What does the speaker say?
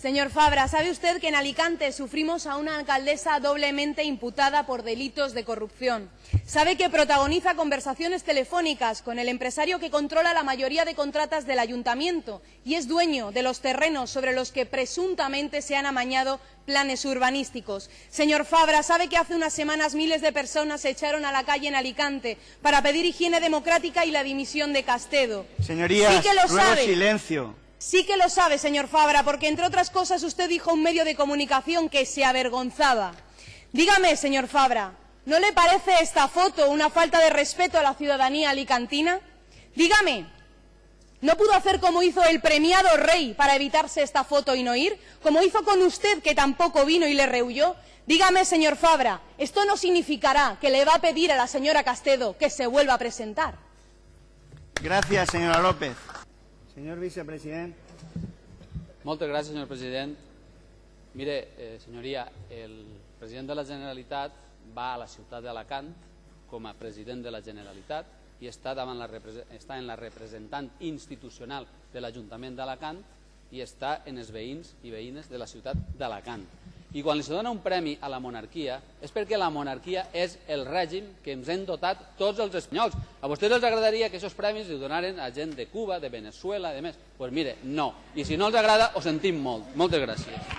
Señor Fabra, ¿sabe usted que en Alicante sufrimos a una alcaldesa doblemente imputada por delitos de corrupción? ¿Sabe que protagoniza conversaciones telefónicas con el empresario que controla la mayoría de contratas del ayuntamiento y es dueño de los terrenos sobre los que presuntamente se han amañado planes urbanísticos? Señor Fabra, ¿sabe que hace unas semanas miles de personas se echaron a la calle en Alicante para pedir higiene democrática y la dimisión de Castedo? Señorías, Sí que lo sabe. silencio. Sí que lo sabe, señor Fabra, porque entre otras cosas usted dijo a un medio de comunicación que se avergonzaba. Dígame, señor Fabra, ¿no le parece esta foto una falta de respeto a la ciudadanía alicantina? Dígame, ¿no pudo hacer como hizo el premiado rey para evitarse esta foto y no ir? Como hizo con usted, que tampoco vino y le rehuyó. Dígame, señor Fabra, ¿esto no significará que le va a pedir a la señora Castedo que se vuelva a presentar? Gracias, señora López. Señor vicepresidente. Moltes gràcies, senyor president. Mire, eh, senyoria, el president de la Generalitat va a la ciutat d'Alacant com a president de la Generalitat i està, davant la, està en la representant institucional de l'Ajuntament d'Alacant i està en els veïns i veïnes de la ciutat d'Alacant. I quan se dona un premi a la monarquia és perquè la monarquia és el règim que ens hem dotat tots els espanyols. A vostès els agradaria que aquests premis li donaren a gent de Cuba, de Venezuela, de més. Doncs pues mire, no. I si no els agrada, ho sentim molt. Moltes gràcies.